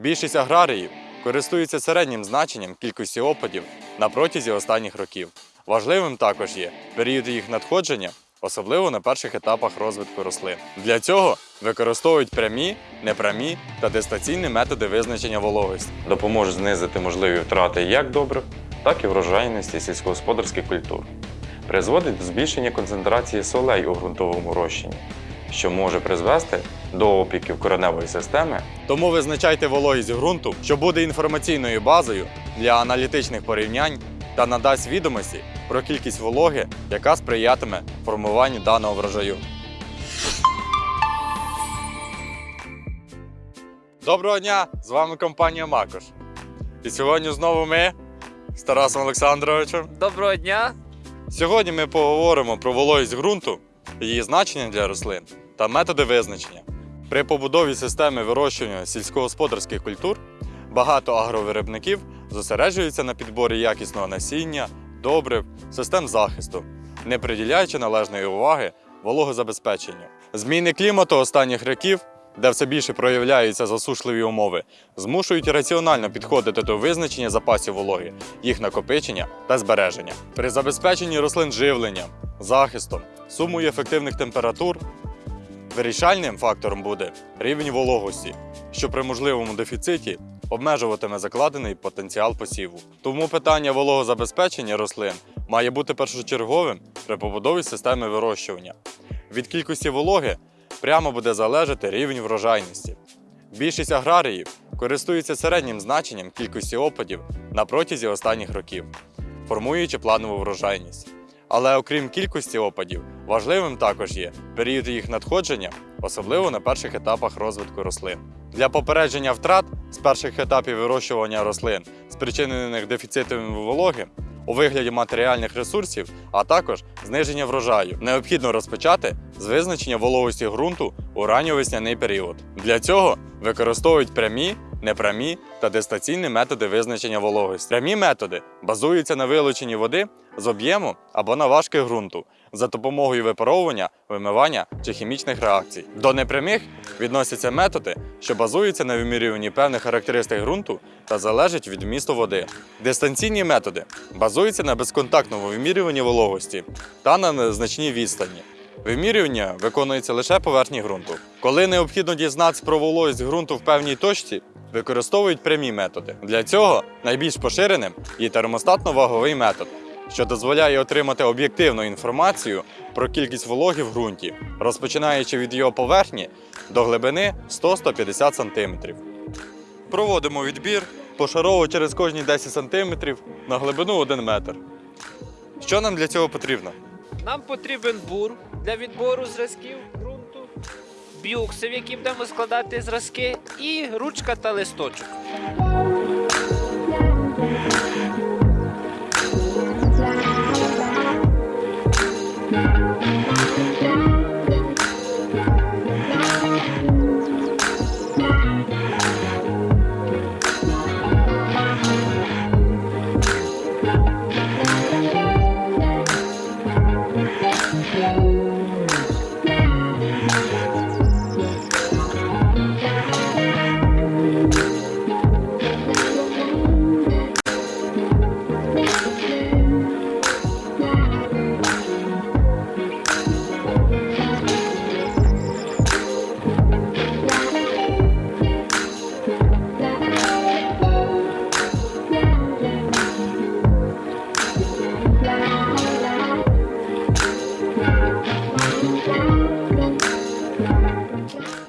Більшість аграріїв користуються середнім значенням кількості опадів на протязі останніх років. Важливим також є період їх надходження, особливо на перших етапах розвитку рослин. Для цього використовують прямі, непрямі та дистанційні методи визначення вологості. Допоможуть знизити можливі втрати як добрив, так і врожайності сільськогосподарських культур. Призводить до збільшення концентрації солей у ґрунтовому розчині, що може призвести до опіків кореневої системи. Тому визначайте вологість ґрунту, що буде інформаційною базою для аналітичних порівнянь та надасть відомості про кількість вологи, яка сприятиме формуванню даного врожаю. Доброго дня! З вами компанія Макош. І сьогодні знову ми з Тарасом Олександровичем. Доброго дня. Сьогодні ми поговоримо про вологість ґрунту, її значення для рослин та методи визначення. При побудові системи вирощування сільськогосподарських культур багато агровиробників зосереджуються на підборі якісного насіння, добрив, систем захисту, не приділяючи належної уваги вологозабезпеченню. Зміни клімату останніх років, де все більше проявляються засушливі умови, змушують раціонально підходити до визначення запасів вологи, їх накопичення та збереження. При забезпеченні рослин живленням, захистом, сумою ефективних температур вирішальним фактором буде рівень вологості, що при можливому дефіциті обмежуватиме закладений потенціал посіву. Тому питання вологозабезпечення рослин має бути першочерговим при побудові системи вирощування. Від кількості вологи прямо буде залежати рівень врожайності. Більшість аграріїв користуються середнім значенням кількості опадів на протязі останніх років, формуючи планову врожайність. Але окрім кількості опадів, важливим також є період їх надходження, особливо на перших етапах розвитку рослин. Для попередження втрат з перших етапів вирощування рослин, спричинених дефіцитом вологи, у вигляді матеріальних ресурсів, а також зниження врожаю, необхідно розпочати з визначення вологості ґрунту у ранньовесняний період. Для цього використовують прямі, непрямі та дистанційні методи визначення вологості. Прямі методи базуються на вилученні води з об'єму або на важких ґрунту за допомогою випаровування, вимивання чи хімічних реакцій. До непрямих відносяться методи, що базуються на вимірюванні певних характеристик ґрунту та залежать від вмісту води. Дистанційні методи базуються на безконтактному вимірюванні вологості та на незначній відстані. Вимірювання виконується лише поверхні ґрунту. Коли необхідно дізнатися про вологість ґрунту в певній точці, використовують прямі методи. Для цього найбільш поширеним є термостатно-ваговий метод, що дозволяє отримати об'єктивну інформацію про кількість вологи в ґрунті, розпочинаючи від його поверхні до глибини 100-150 см. Проводимо відбір пошарово через кожні 10 см на глибину 1 метр. Що нам для цього потрібно? Нам потрібен бур для відбору зразків бюкси, в які будемо складати зразки, і ручка та листочок.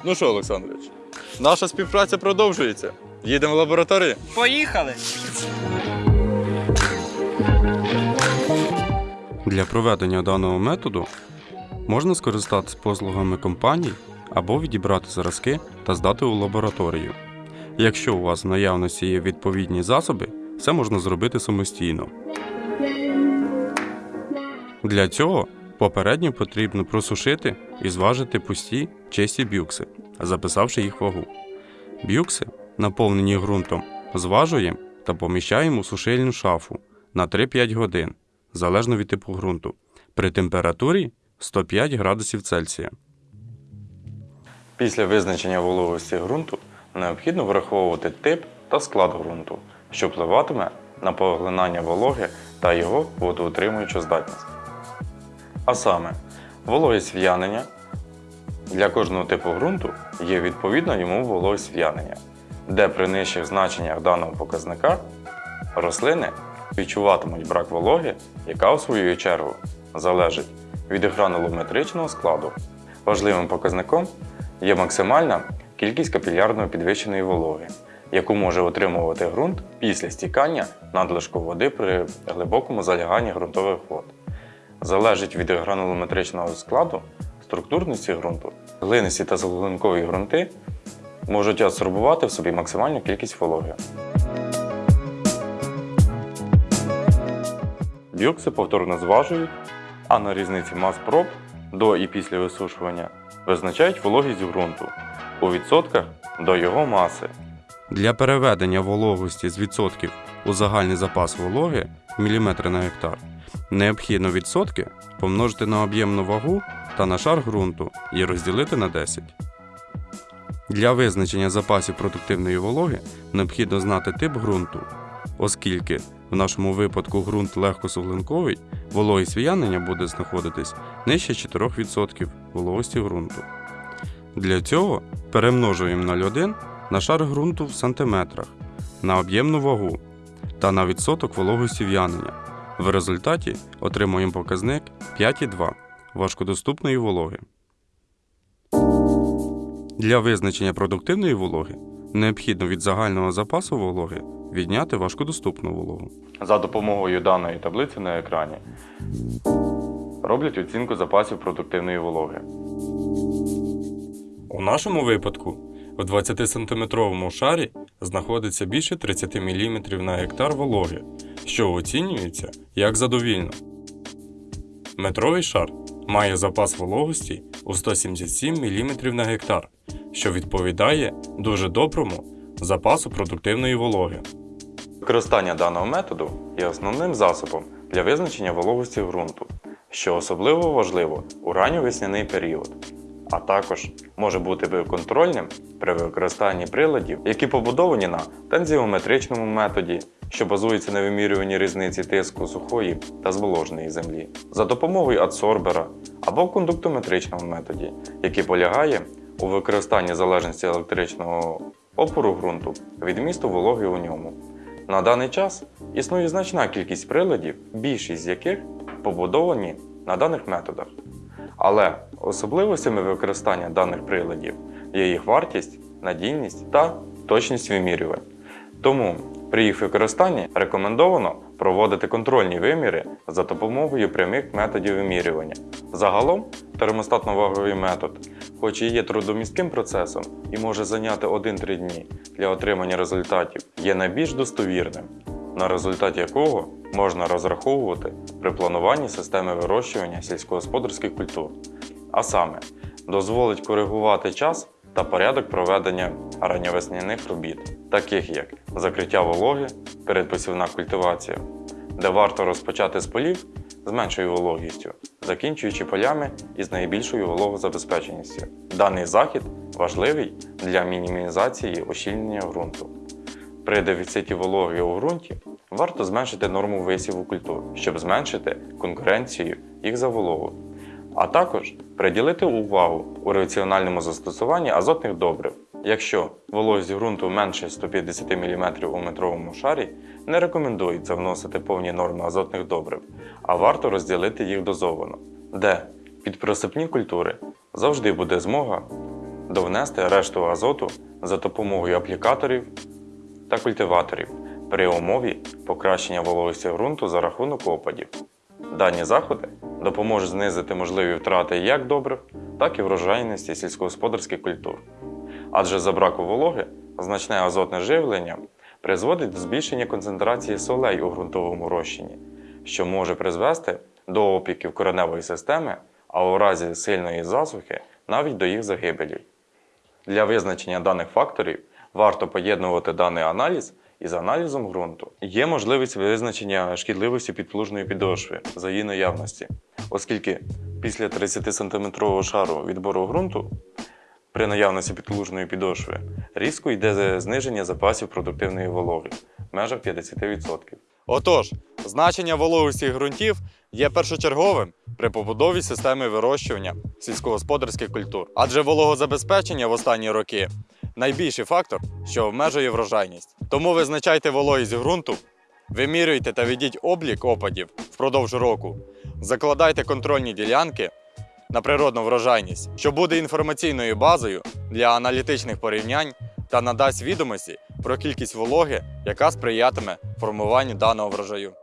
Ну що, Олександрович, наша співпраця продовжується. Їдемо в лабораторію. Поїхали! Для проведення даного методу можна скористатися послугами компаній або відібрати зразки та здати у лабораторію. Якщо у вас в наявності є відповідні засоби, це можна зробити самостійно. Для цього попередньо потрібно просушити і зважити пусті чисті бюкси, записавши їх вагу. Бюкси, наповнені ґрунтом, зважуємо та поміщаємо у сушильну шафу на 3-5 годин, залежно від типу ґрунту, при температурі 105 градусів Цельсія. Після визначення вологості ґрунту необхідно враховувати тип та склад ґрунту, що впливатиме на поглинання вологи та його водоутримуючу здатність. А саме, вологість в'янення для кожного типу ґрунту є відповідна йому вологість в'янення, де при нижчих значеннях даного показника рослини відчуватимуть брак вологи, яка у свою чергу залежить від гранулометричного складу. Важливим показником є максимальна кількість капілярно підвищеної вологи, яку може отримувати ґрунт після стікання надлишку води при глибокому заляганні ґрунтових вод. Залежить від гранулометричного складу, структурності ґрунту, глинисті та заглинкові ґрунти можуть адсорбувати в собі максимальну кількість вологи. Біокси повторно зважують, а на різниці мас проб до і після висушування визначають вологість ґрунту у відсотках до його маси. Для переведення вологості з відсотків у загальний запас вологи міліметри на гектар необхідно відсотки помножити на об'ємну вагу та на шар ґрунту і розділити на 10. Для визначення запасів продуктивної вологи необхідно знати тип ґрунту, оскільки в нашому випадку ґрунт легкосуглинковий, вологість в'янення буде знаходитись нижче 4% вологості ґрунту. Для цього перемножуємо 0,1 на шар ґрунту в сантиметрах, на об'ємну вагу та на відсоток вологості в'янення. В результаті отримуємо показник 5,2 важкодоступної вологи. Для визначення продуктивної вологи необхідно від загального запасу вологи відняти важкодоступну вологу. За допомогою даної таблиці на екрані роблять оцінку запасів продуктивної вологи. У нашому випадку в 20-сантиметровому шарі знаходиться більше 30 мм на гектар вологи, що оцінюється як задовільно. Метровий шар має запас вологості у 177 мм на гектар, що відповідає дуже доброму запасу продуктивної вологи. Використання даного методу є основним засобом для визначення вологості ґрунту, що особливо важливо у ранньовесняний період, а також може бути контрольним при використанні приладів, які побудовані на тензіометричному методі, що базується на вимірюванні різниці тиску сухої та зволоженої землі, за допомогою адсорбера або кондуктометричному методі, який полягає у використанні залежності електричного опору ґрунту від місту вологи у ньому. На даний час існує значна кількість приладів, більшість з яких побудовані на даних методах. Але особливостями використання даних приладів є їх вартість, надійність та точність вимірювань. Тому при їх використанні рекомендовано проводити контрольні виміри за допомогою прямих методів вимірювання. Загалом термостатно-ваговий метод, хоч і є трудомістким процесом і може зайняти 1-3 дні для отримання результатів, є найбільш достовірним, на результат якого можна розраховувати при плануванні системи вирощування сільськогосподарських культур. А саме, дозволить коригувати час та порядок проведення ранньовесняних робіт, таких як закриття вологи, передпосівна культивація, де варто розпочати з полів з меншою вологістю, закінчуючи полями із найбільшою вологозабезпеченістю. Даний захід важливий для мінімізації ощільнення ґрунту. При дефіциті вологи у ґрунті варто зменшити норму висіву культур, щоб зменшити конкуренцію їх за вологу, а також приділити увагу у раціональному застосуванні азотних добрив. Якщо вологість ґрунту менше 150 мм у метровому шарі, не рекомендується вносити повні норми азотних добрив, а варто розділити їх дозовано, де під присипні культури завжди буде змога довнести решту азоту за допомогою аплікаторів та культиваторів при умові покращення вологості ґрунту за рахунок опадів. Дані заходи допоможуть знизити можливі втрати як добрив, так і врожайності сільськогосподарських культур. Адже за браку вологи значне азотне живлення призводить до збільшення концентрації солей у ґрунтовому розчині, що може призвести до опіків кореневої системи, а у разі сильної засухи навіть до їх загибелі. Для визначення даних факторів варто поєднувати даний аналіз із аналізом ґрунту. Є можливість визначення шкідливості підплужної підошви за її наявності, оскільки після 30 см шару відбору ґрунту При наявності підлужної підошви різко йде зниження запасів продуктивної вологи в межах 50%. Отож, значення вологості ґрунтів є першочерговим при побудові системи вирощування сільськогосподарських культур, адже вологозабезпечення в останні роки найбільший фактор, що обмежує врожайність. Тому визначайте вологість ґрунту, вимірюйте та ведіть облік опадів впродовж року, закладайте контрольні ділянки на природну врожайність, що буде інформаційною базою для аналітичних порівнянь та надасть відомості про кількість вологи, яка сприятиме формуванню даного врожаю.